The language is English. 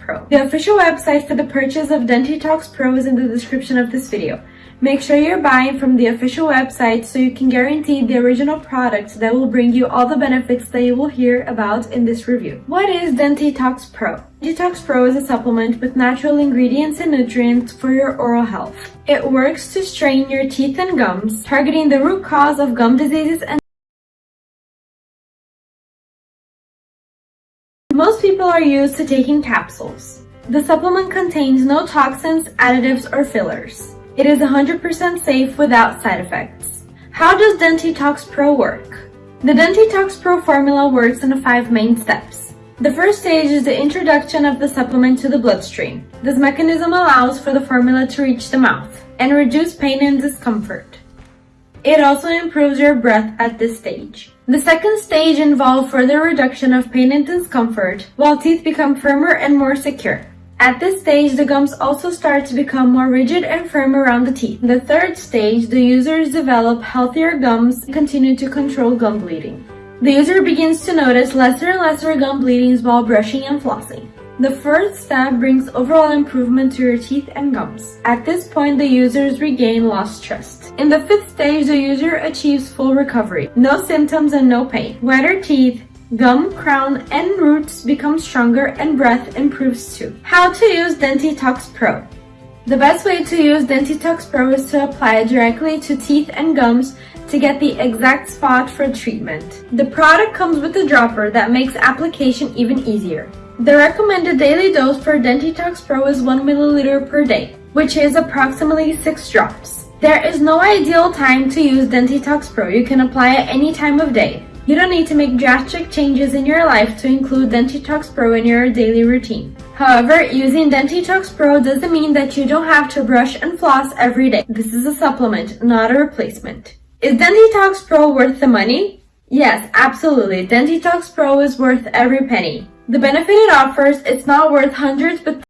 Pro. The official website for the purchase of Dentitox Pro is in the description of this video. Make sure you're buying from the official website so you can guarantee the original product that will bring you all the benefits that you will hear about in this review. What is Dentitox Pro? Dentitox Pro is a supplement with natural ingredients and nutrients for your oral health. It works to strain your teeth and gums, targeting the root cause of gum diseases and Most people are used to taking capsules. The supplement contains no toxins, additives, or fillers. It is 100% safe without side effects. How does Dentitox Pro work? The Dentitox Pro formula works in five main steps. The first stage is the introduction of the supplement to the bloodstream. This mechanism allows for the formula to reach the mouth and reduce pain and discomfort. It also improves your breath at this stage. The second stage involves further reduction of pain and discomfort, while teeth become firmer and more secure. At this stage, the gums also start to become more rigid and firm around the teeth. In the third stage, the users develop healthier gums and continue to control gum bleeding. The user begins to notice lesser and lesser gum bleedings while brushing and flossing. The first step brings overall improvement to your teeth and gums. At this point, the users regain lost trust. In the fifth stage, the user achieves full recovery. No symptoms and no pain. Wetter teeth, gum, crown, and roots become stronger and breath improves too. How to use Dentitox Pro. The best way to use Dentitox Pro is to apply it directly to teeth and gums to get the exact spot for treatment. The product comes with a dropper that makes application even easier. The recommended daily dose for Dentitox Pro is 1 milliliter per day, which is approximately 6 drops. There is no ideal time to use Dentitox Pro. You can apply it any time of day. You don't need to make drastic changes in your life to include Dentitox Pro in your daily routine. However, using Dentitox Pro doesn't mean that you don't have to brush and floss every day. This is a supplement, not a replacement. Is Dentitox Pro worth the money? Yes, absolutely. Dentitox Pro is worth every penny. The benefit it offers, it's not worth hundreds but